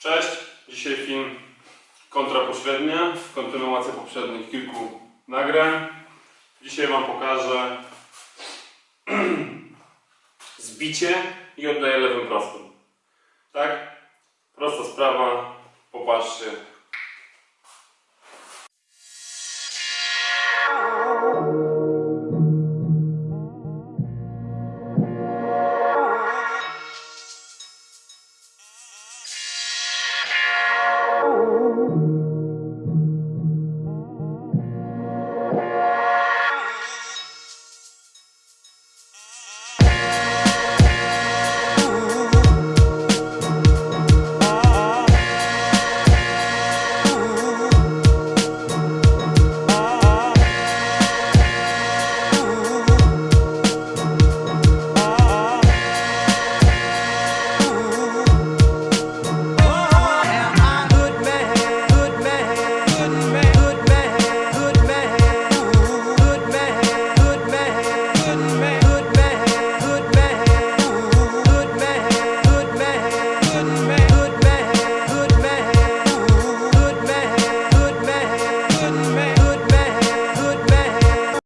Cześć, dzisiaj film kontrapośrednia, kontynuacja poprzednich kilku nagrań. Dzisiaj Wam pokażę zbicie i oddaję lewym prostym. Tak? Prosta sprawa, popatrzcie,